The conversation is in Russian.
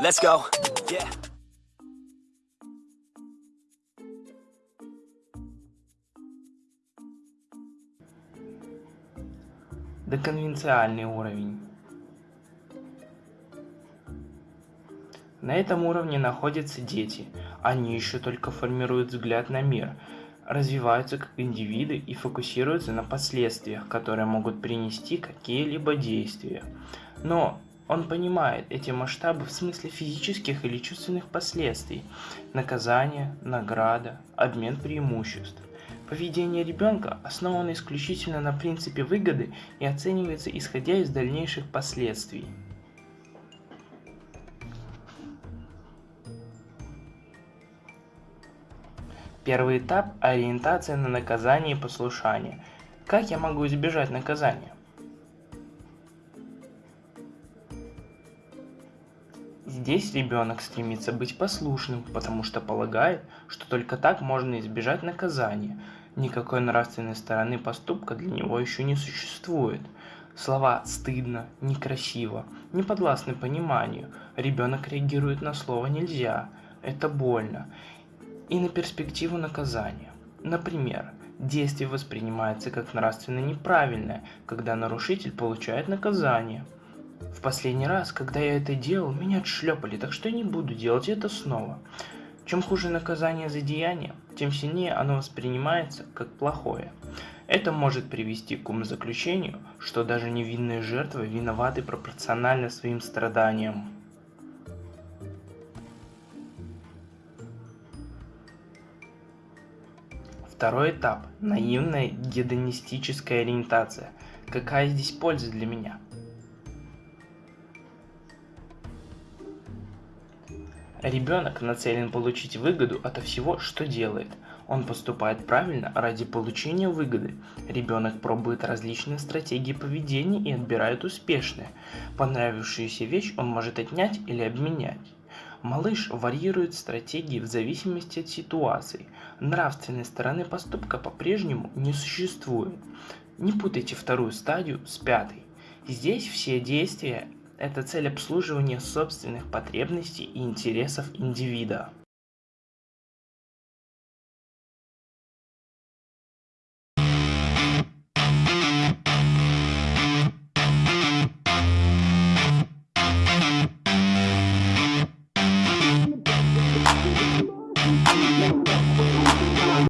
Let's go. Yeah. Деконвенциальный уровень. На этом уровне находятся дети. Они еще только формируют взгляд на мир, развиваются как индивиды и фокусируются на последствиях, которые могут принести какие-либо действия. Но он понимает эти масштабы в смысле физических или чувственных последствий, наказание, награда, обмен преимуществ. Поведение ребенка основано исключительно на принципе выгоды и оценивается исходя из дальнейших последствий. Первый этап – ориентация на наказание и послушание. Как я могу избежать наказания? Здесь ребенок стремится быть послушным, потому что полагает, что только так можно избежать наказания. Никакой нравственной стороны поступка для него еще не существует. Слова «стыдно», «некрасиво» не подвластны пониманию. Ребенок реагирует на слово «нельзя», «это больно» и на перспективу наказания. Например, действие воспринимается как нравственно неправильное, когда нарушитель получает наказание – в последний раз, когда я это делал, меня отшлепали, так что я не буду делать это снова. Чем хуже наказание за деяние, тем сильнее оно воспринимается как плохое. Это может привести к умозаключению, что даже невинные жертвы виноваты пропорционально своим страданиям. Второй этап – наивная гедонистическая ориентация. Какая здесь польза для меня? Ребенок нацелен получить выгоду от всего, что делает. Он поступает правильно ради получения выгоды. Ребенок пробует различные стратегии поведения и отбирает успешные. Понравившуюся вещь он может отнять или обменять. Малыш варьирует стратегии в зависимости от ситуации. Нравственной стороны поступка по-прежнему не существует. Не путайте вторую стадию с пятой. Здесь все действия это цель обслуживания собственных потребностей и интересов индивида.